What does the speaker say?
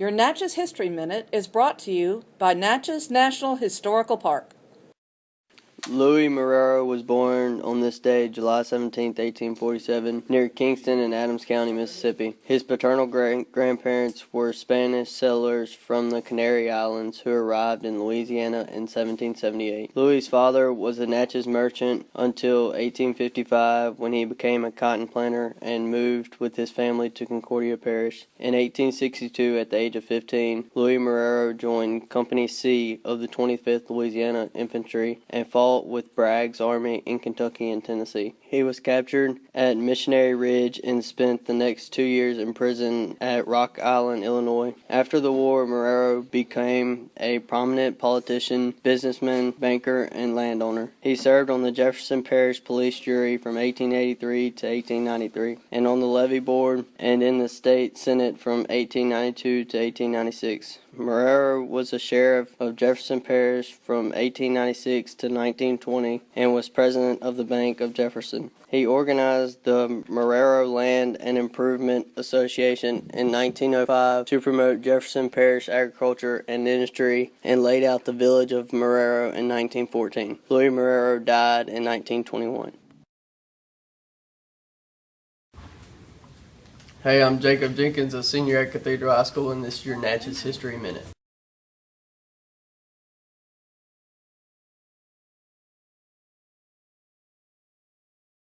Your Natchez History Minute is brought to you by Natchez National Historical Park. Louis Marrero was born on this day, July 17, 1847, near Kingston in Adams County, Mississippi. His paternal great grandparents were Spanish settlers from the Canary Islands who arrived in Louisiana in 1778. Louis's father was a Natchez merchant until 1855 when he became a cotton planter and moved with his family to Concordia Parish. In 1862, at the age of 15, Louis Marrero joined Company C of the 25th Louisiana Infantry and fought with Bragg's army in Kentucky and Tennessee. He was captured at Missionary Ridge and spent the next two years in prison at Rock Island, Illinois. After the war, Marrero became a prominent politician, businessman, banker, and landowner. He served on the Jefferson Parish Police Jury from 1883 to 1893 and on the levee board and in the state senate from 1892 to 1896. Marrero was a sheriff of Jefferson Parish from 1896 to 1920 and was president of the Bank of Jefferson. He organized the Marrero Land and Improvement Association in 1905 to promote Jefferson Parish agriculture and industry and laid out the village of Marrero in 1914. Louis Marrero died in 1921. Hey, I'm Jacob Jenkins, a senior at Cathedral High School, and this is your Natchez History Minute.